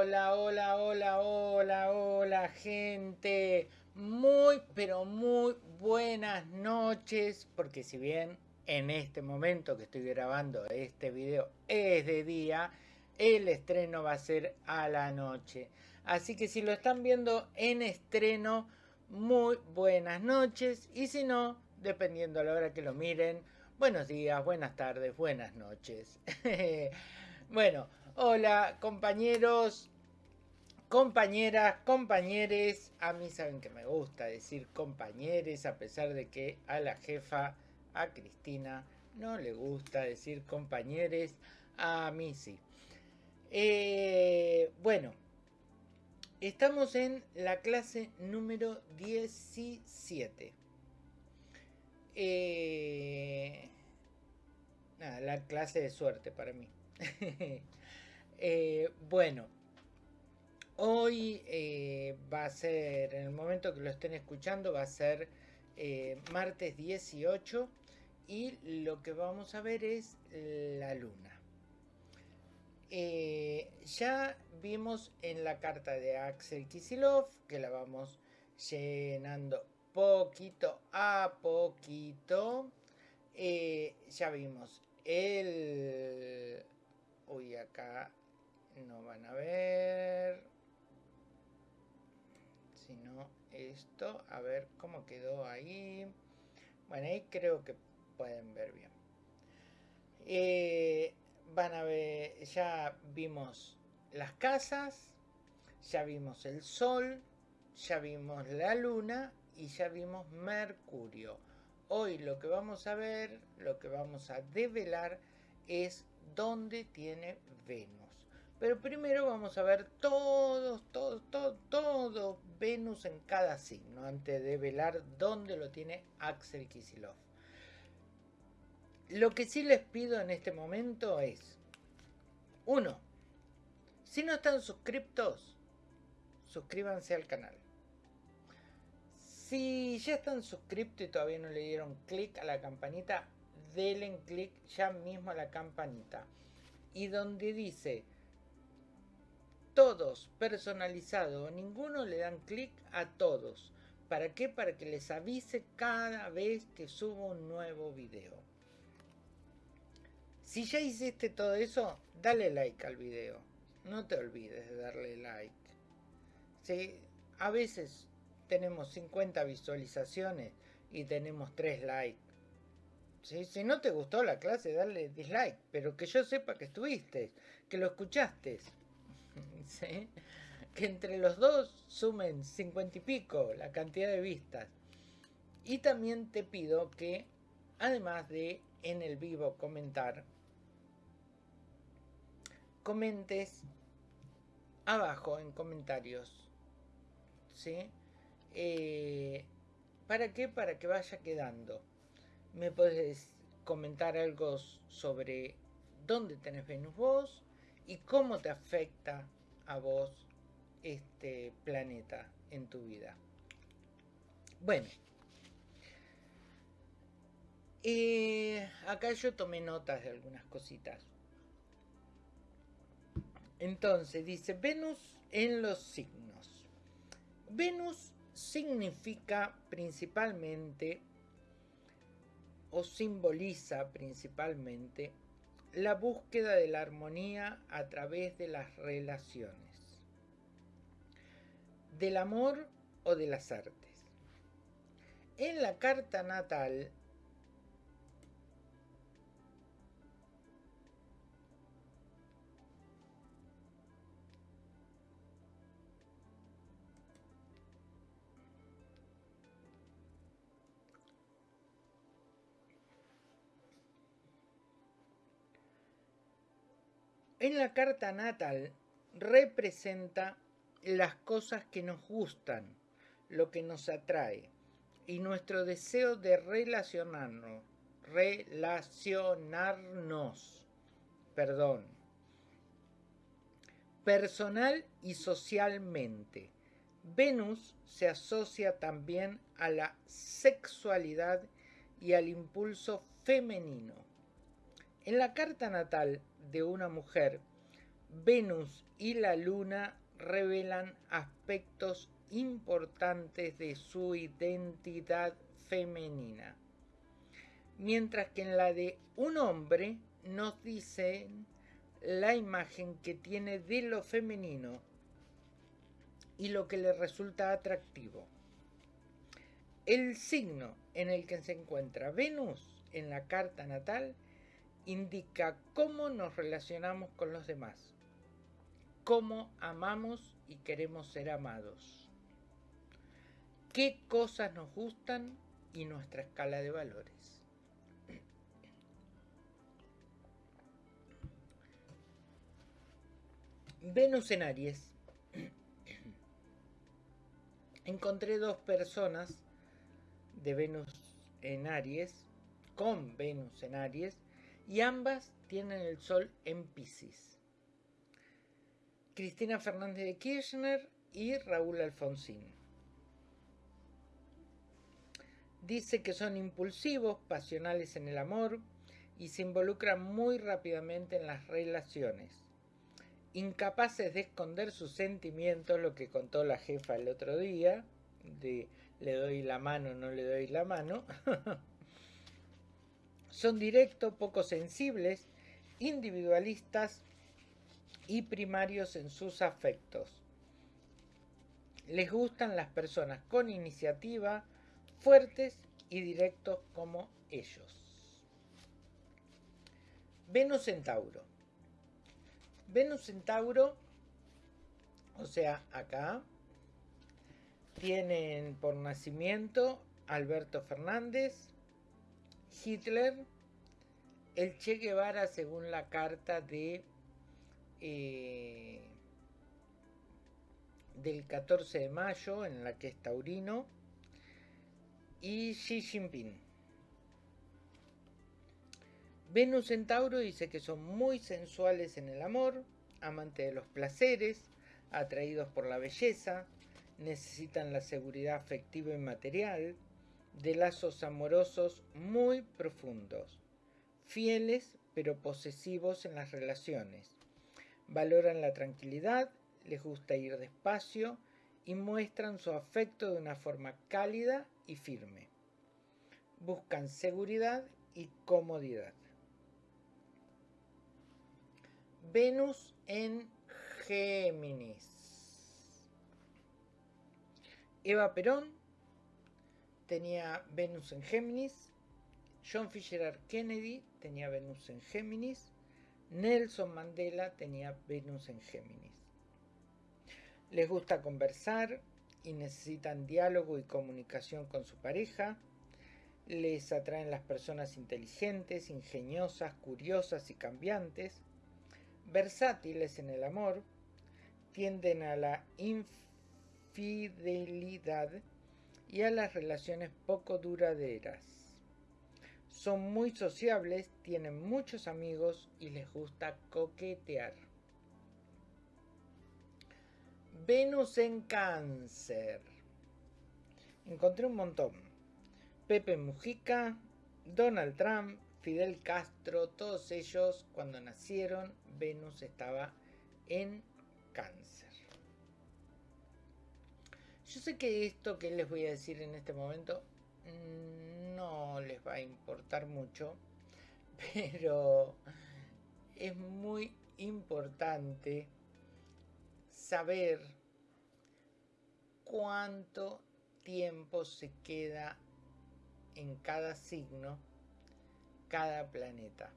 Hola, hola, hola, hola, hola, gente. Muy, pero muy buenas noches, porque si bien en este momento que estoy grabando este video es de día, el estreno va a ser a la noche. Así que si lo están viendo en estreno, muy buenas noches. Y si no, dependiendo a la hora que lo miren, buenos días, buenas tardes, buenas noches. bueno, hola compañeros, compañeras, compañeres. A mí saben que me gusta decir compañeres, a pesar de que a la jefa, a Cristina, no le gusta decir compañeres. A mí sí. Eh, bueno, estamos en la clase número 17. Eh, nada, la clase de suerte para mí. Eh, bueno, hoy eh, va a ser, en el momento que lo estén escuchando, va a ser martes 18 y lo que vamos a ver es la luna. ya vimos en la carta de Axel Kisilov, que la vamos llenando poquito a poquito. Eh, ya vimos el... Uy, acá no van a ver. Si no, esto. A ver cómo quedó ahí. Bueno, ahí creo que pueden ver bien. Eh, van a ver, ya vimos las casas, ya vimos el sol, ya vimos la luna y ya vimos Mercurio. Hoy lo que vamos a ver, lo que vamos a develar es dónde tiene Venus. Pero primero vamos a ver todos, todos, todo, todo Venus en cada signo antes de velar dónde lo tiene Axel Kisilov. Lo que sí les pido en este momento es, uno, si no están suscriptos, suscríbanse al canal. Si ya están suscriptos y todavía no le dieron clic a la campanita, denle clic ya mismo a la campanita. Y donde dice todos personalizado, ninguno le dan clic a todos. ¿Para qué? Para que les avise cada vez que subo un nuevo video. Si ya hiciste todo eso, dale like al video. No te olvides de darle like. ¿Sí? A veces tenemos 50 visualizaciones y tenemos 3 likes. Si no te gustó la clase, dale dislike, pero que yo sepa que estuviste, que lo escuchaste. Que entre los dos sumen 50 y pico la cantidad de vistas. Y también te pido que, además de en el vivo comentar, comentes abajo en comentarios. ¿Sí? Eh, ¿Para qué? Para que vaya quedando. Me puedes comentar algo sobre dónde tenés Venus vos y cómo te afecta a vos este planeta en tu vida. Bueno, eh, acá yo tomé notas de algunas cositas. Entonces dice Venus en los signos. Venus significa principalmente o simboliza principalmente la búsqueda de la armonía a través de las relaciones, del amor o de las artes. En la carta natal En la carta natal representa las cosas que nos gustan, lo que nos atrae y nuestro deseo de relacionarnos, relacionarnos, perdón, personal y socialmente. Venus se asocia también a la sexualidad y al impulso femenino. En la carta natal de una mujer Venus y la Luna revelan aspectos importantes de su identidad femenina, mientras que en la de un hombre nos dicen la imagen que tiene de lo femenino y lo que le resulta atractivo. El signo en el que se encuentra Venus en la carta natal indica cómo nos relacionamos con los demás, cómo amamos y queremos ser amados, qué cosas nos gustan y nuestra escala de valores. Venus en Aries. Encontré dos personas de Venus en Aries, con Venus en Aries, y ambas tienen el Sol en Pisces. Cristina Fernández de Kirchner y Raúl Alfonsín. Dice que son impulsivos, pasionales en el amor y se involucran muy rápidamente en las relaciones. Incapaces de esconder sus sentimientos, lo que contó la jefa el otro día, de le doy la mano, no le doy la mano. Son directos, poco sensibles, individualistas y primarios en sus afectos. Les gustan las personas con iniciativa, fuertes y directos como ellos. Venus en Tauro. Venus en Tauro, o sea, acá, tienen por nacimiento Alberto Fernández, Hitler, el Che Guevara según la carta de eh, del 14 de mayo en la que es taurino y Xi Jinping. Venus en Tauro dice que son muy sensuales en el amor, amantes de los placeres, atraídos por la belleza, necesitan la seguridad afectiva y material de lazos amorosos muy profundos, fieles pero posesivos en las relaciones. Valoran la tranquilidad, les gusta ir despacio y muestran su afecto de una forma cálida y firme. Buscan seguridad y comodidad. Venus en Géminis. Eva Perón tenía Venus en Géminis, John Fisher Kennedy tenía Venus en Géminis, Nelson Mandela tenía Venus en Géminis. Les gusta conversar y necesitan diálogo y comunicación con su pareja. Les atraen las personas inteligentes, ingeniosas, curiosas y cambiantes. Versátiles en el amor. Tienden a la fidelidad y a las relaciones poco duraderas. Son muy sociables, tienen muchos amigos y les gusta coquetear. Venus en cáncer. Encontré un montón. Pepe Mujica, Donald Trump, Fidel Castro, todos ellos cuando nacieron, Venus estaba en cáncer. Yo sé que esto que les voy a decir en este momento mm, no les va a importar mucho, pero es muy importante saber cuánto tiempo se queda en cada signo, cada planeta,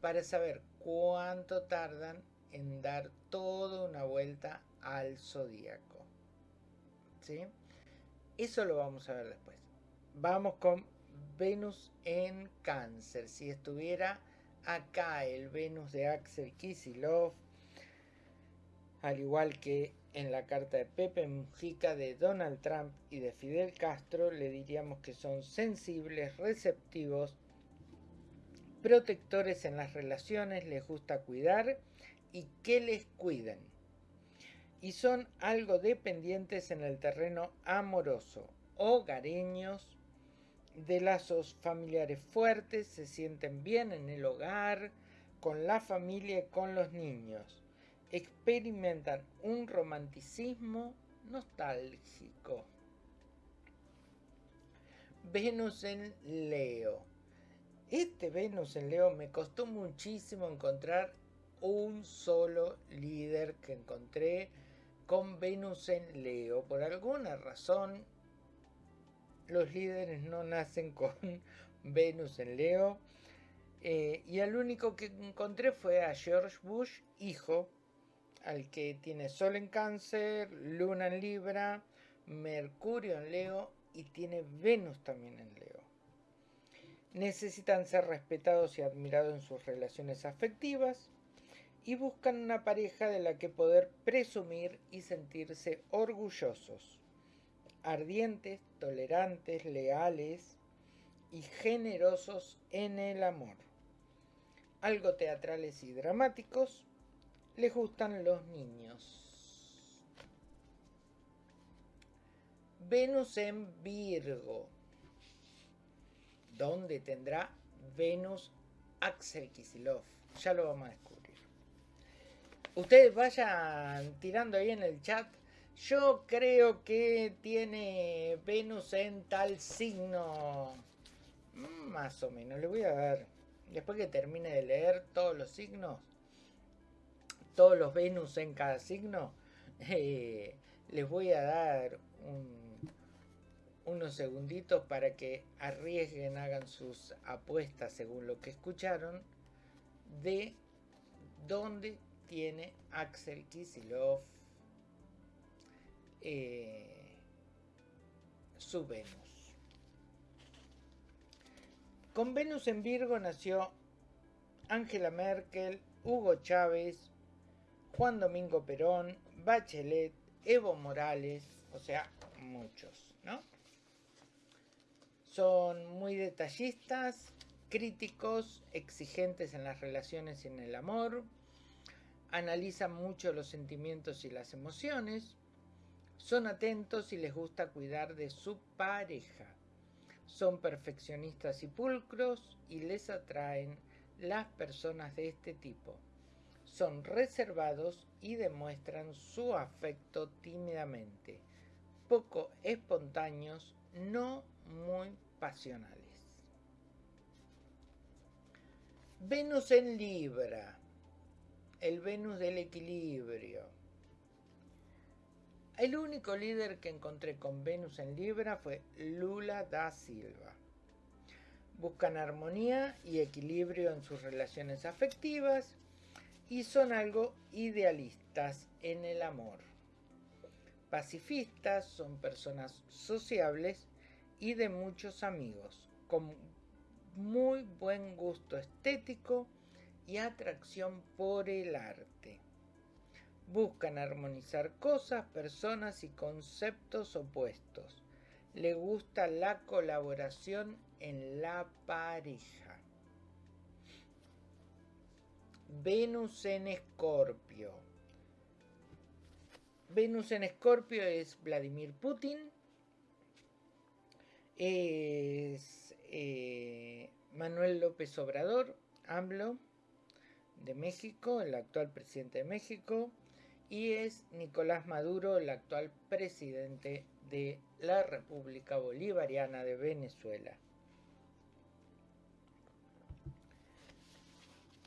para saber cuánto tardan en dar toda una vuelta al zodíaco. Eso lo vamos a ver después. Vamos con Venus en cáncer. Si estuviera acá el Venus de Axel Kisilov, al igual que en la carta de Pepe Mujica, de Donald Trump y de Fidel Castro, le diríamos que son sensibles, receptivos, protectores en las relaciones, les gusta cuidar y que les cuiden y son algo dependientes en el terreno amoroso, hogareños, de lazos familiares fuertes, se sienten bien en el hogar, con la familia y con los niños. experimentan un romanticismo nostálgico. Venus en Leo. Este Venus en Leo me costó muchísimo encontrar un solo líder que encontré con Venus en Leo. Por alguna razón, los líderes no nacen con Venus en Leo. Eh, y el único que encontré fue a George Bush, hijo, al que tiene Sol en Cáncer, Luna en Libra, Mercurio en Leo y tiene Venus también en Leo. Necesitan ser respetados y admirados en sus relaciones afectivas y buscan una pareja de la que poder presumir y sentirse orgullosos. Ardientes, tolerantes, leales y generosos en el amor. Algo teatrales y dramáticos, les gustan los niños. Venus en Virgo. ¿Dónde tendrá Venus Axel Kisilov? Ya lo vamos a descubrir. Ustedes vayan tirando ahí en el chat. Yo creo que tiene Venus en tal signo. Mm, más o menos. Le voy a dar. Después que termine de leer todos los signos. Todos los Venus en cada signo. Eh, les voy a dar un unos segunditos para que arriesguen, hagan sus apuestas según lo que escucharon de dónde tiene Axel Kisilov eh, su Venus. Con Venus en Virgo nació Angela Merkel, Hugo Chávez, Juan Domingo Perón, Bachelet, Evo Morales, o sea, muchos, ¿no? Son muy detallistas, críticos, exigentes en las relaciones y en el amor, analizan mucho los sentimientos y las emociones, son atentos y les gusta cuidar de su pareja, son perfeccionistas y pulcros y les atraen las personas de este tipo. Son reservados y demuestran su afecto tímidamente, poco espontáneos, no muy pasionales. Venus en Libra, el Venus del equilibrio. El único líder que encontré con Venus en Libra fue Lula da Silva. Buscan armonía y equilibrio en sus relaciones afectivas y son algo idealistas en el amor. Pacifistas, son personas sociables y de muchos amigos, con muy buen gusto estético y atracción por el arte. Buscan armonizar cosas, personas y conceptos opuestos. Le gusta la colaboración en la pareja. Venus en Escorpio. Venus en Escorpio es Vladimir Putin, es eh, Manuel López Obrador, AMLO, de México, el actual presidente de México, y es Nicolás Maduro, el actual presidente de la República Bolivariana de Venezuela.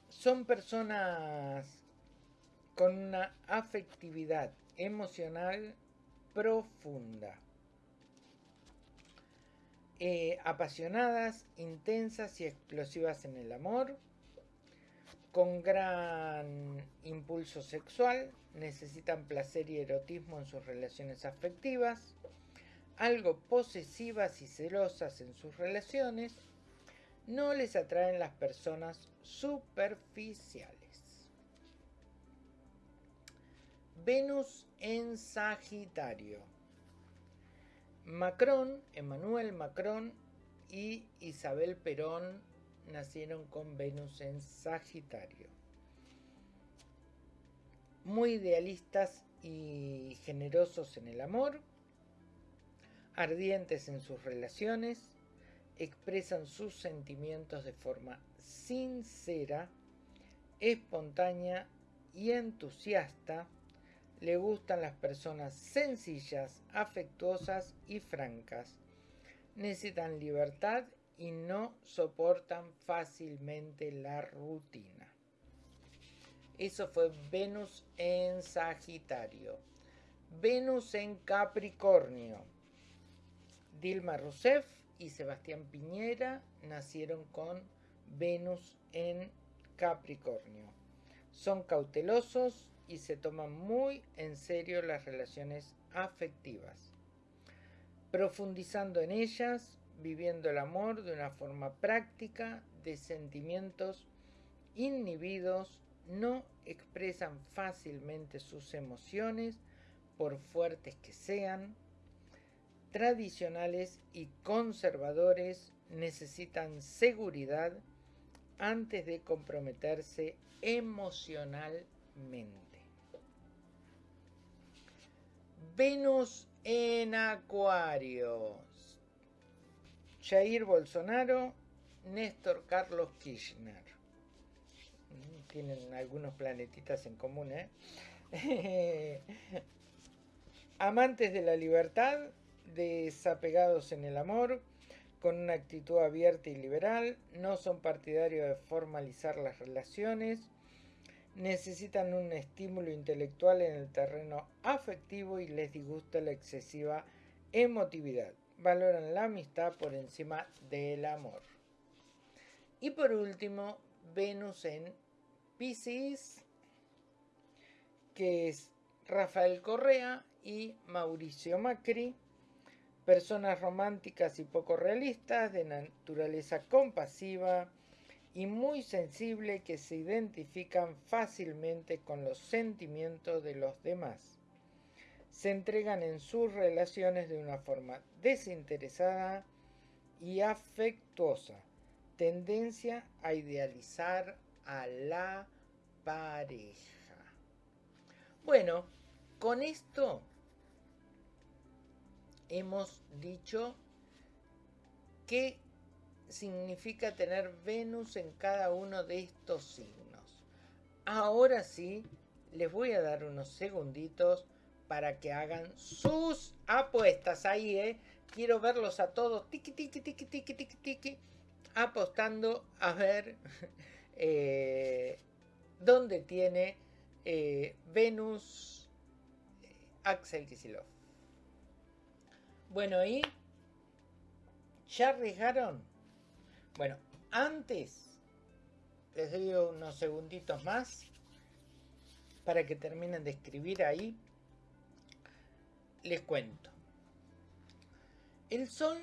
Son personas con una afectividad emocional profunda eh, apasionadas, intensas y explosivas en el amor, con gran impulso sexual, necesitan placer y erotismo en sus relaciones afectivas, algo posesivas y celosas en sus relaciones, no les atraen las personas superficiales. Venus en Sagitario. Macron, Emmanuel Macron y Isabel Perón nacieron con Venus en Sagitario. Muy idealistas y generosos en el amor, ardientes en sus relaciones, expresan sus sentimientos de forma sincera, espontánea y entusiasta, le gustan las personas sencillas, afectuosas y francas. Necesitan libertad y no soportan fácilmente la rutina. Eso fue Venus en Sagitario. Venus en Capricornio. Dilma Rousseff y Sebastián Piñera nacieron con Venus en Capricornio. Son cautelosos y se toman muy en serio las relaciones afectivas, profundizando en ellas, viviendo el amor de una forma práctica, de sentimientos inhibidos, no expresan fácilmente sus emociones, por fuertes que sean, tradicionales y conservadores necesitan seguridad antes de comprometerse emocionalmente. Venus en Acuario. Jair Bolsonaro, Néstor Carlos Kirchner. Mm, tienen algunos planetitas en común, ¿eh? Amantes de la libertad, desapegados en el amor, con una actitud abierta y liberal, no son partidarios de formalizar las relaciones, necesitan un estímulo intelectual en el terreno afectivo y les disgusta la excesiva emotividad. Valoran la amistad por encima del amor. Y por último, Venus en Pisces, que es Rafael Correa y Mauricio Macri, personas románticas y poco realistas, de naturaleza compasiva y muy sensible que se identifican fácilmente con los sentimientos de los demás. Se entregan en sus relaciones de una forma desinteresada y afectuosa, tendencia a idealizar a la pareja. Bueno, con esto hemos dicho qué significa tener Venus en cada uno de estos signos. Ahora sí, les voy a dar unos segunditos para que hagan sus apuestas ahí, ¿eh? Quiero verlos a todos, tiki, tiki, tiki, tiki, tiki, tiki, apostando a ver eh, dónde tiene eh, Venus eh, Axel Kisilov. Bueno, ¿y ya arriesgaron? Bueno, antes les doy unos segunditos más para que terminen de escribir ahí. Les cuento. El Sol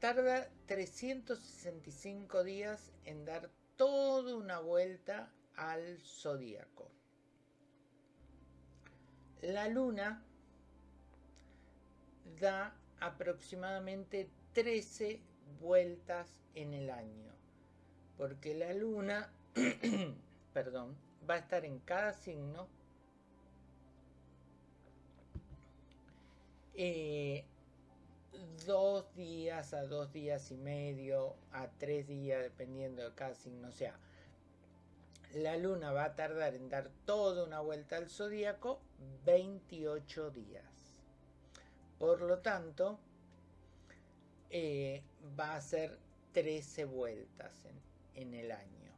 tarda 365 días en dar toda una vuelta al zodíaco. La Luna da aproximadamente 13 vueltas en el año, porque la luna, perdón, va a estar en cada signo eh, dos días a dos días y medio a tres días dependiendo de cada signo o sea la luna va a tardar en dar toda una vuelta al zodíaco 28 días por lo tanto, eh, va a ser 13 vueltas en, en el año.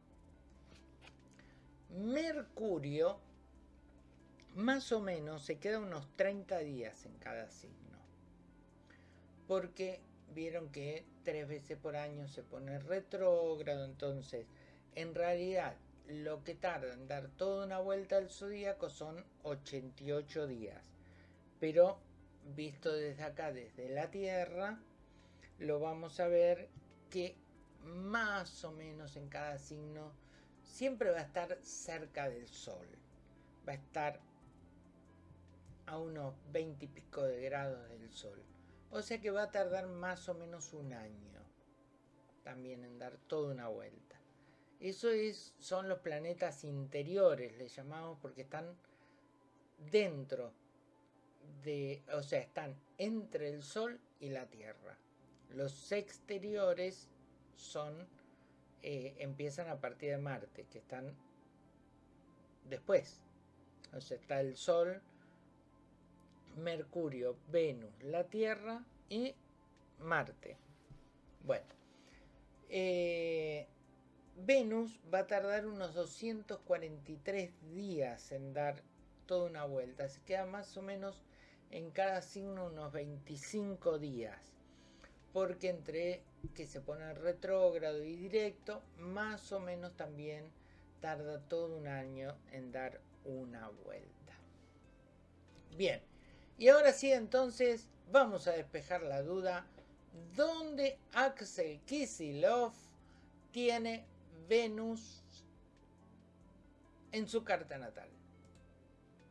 Mercurio, más o menos, se queda unos 30 días en cada signo. Porque vieron que tres veces por año se pone retrógrado, entonces, en realidad, lo que tarda en dar toda una vuelta al zodíaco son 88 días. Pero visto desde acá, desde la Tierra, lo vamos a ver que más o menos en cada signo siempre va a estar cerca del Sol. Va a estar a unos 20 y pico de grados del Sol. O sea que va a tardar más o menos un año también en dar toda una vuelta. Eso es, son los planetas interiores, le llamamos porque están dentro o sea, están entre el Sol y la Tierra. Los exteriores son, eh, empiezan a partir de Marte, que están después. O sea, está el Sol, Mercurio, Venus, la Tierra y Marte. Bueno, eh, Venus va a tardar unos 243 días en dar toda una vuelta. Se queda más o menos en cada signo unos 25 días. Porque entre que se pone retrógrado y directo, más o menos también tarda todo un año en dar una vuelta. Bien, y ahora sí entonces vamos a despejar la duda. ¿Dónde Axel Kisilov tiene Venus en su carta natal?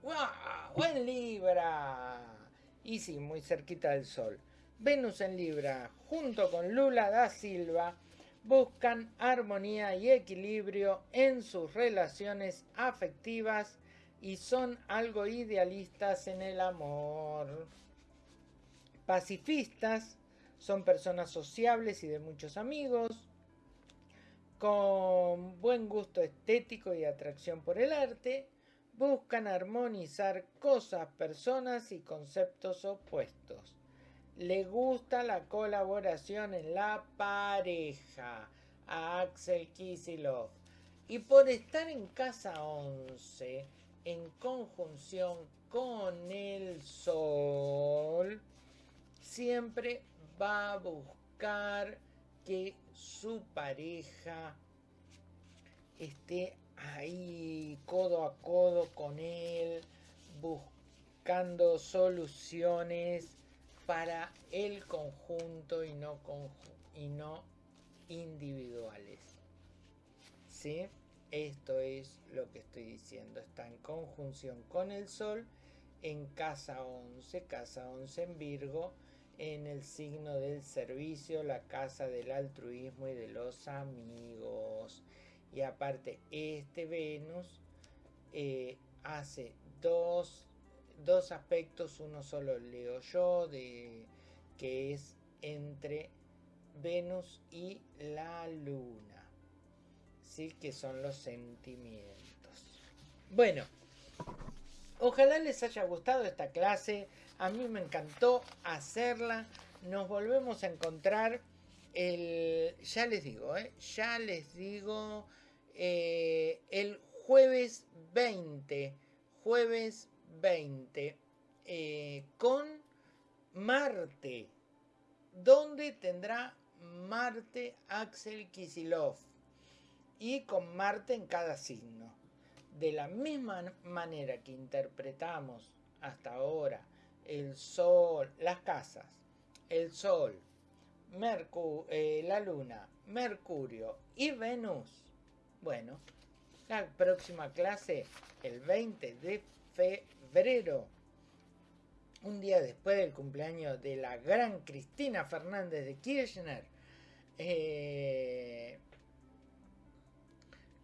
¡Wow! En Libra. Y sí, muy cerquita del Sol. Venus en Libra, junto con Lula da Silva, buscan armonía y equilibrio en sus relaciones afectivas y son algo idealistas en el amor. Pacifistas, son personas sociables y de muchos amigos, con buen gusto estético y atracción por el arte, buscan armonizar cosas, personas y conceptos opuestos le gusta la colaboración en la pareja a Axel Kisilov. Y por estar en casa 11, en conjunción con el Sol, siempre va a buscar que su pareja esté ahí codo a codo con él, buscando soluciones para el conjunto y no, individuales. ¿Sí? Esto es lo que estoy diciendo. Está en conjunción con el Sol en casa 11, casa 11 en Virgo, en el signo del servicio, la casa del altruismo y de los amigos. Y aparte, este Venus eh, hace dos dos aspectos, uno solo leo yo, de, que es entre Venus y la Luna, que son los sentimientos. Bueno, ojalá les haya gustado esta clase, a mí me encantó hacerla, nos volvemos a encontrar el, ya les digo, ¿eh? ya les digo, eh, el jueves 20, jueves 20 eh, con Marte. ¿Dónde tendrá Marte Axel Kisilov? Y con Marte en cada signo. De la misma manera que interpretamos hasta ahora el Sol, las casas, el Sol, eh, la Luna, Mercurio y Venus. Bueno, la próxima clase, el 20 de febrero, un día después del cumpleaños de la gran Cristina Fernández de Kirchner, eh,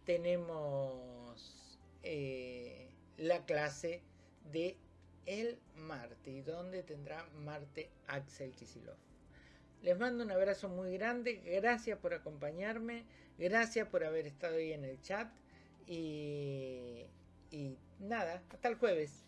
tenemos eh, la clase de el Marte, donde tendrá Marte Axel Kisilov. Les mando un abrazo muy grande, gracias por acompañarme, gracias por haber estado ahí en el chat y y nada, hasta el jueves.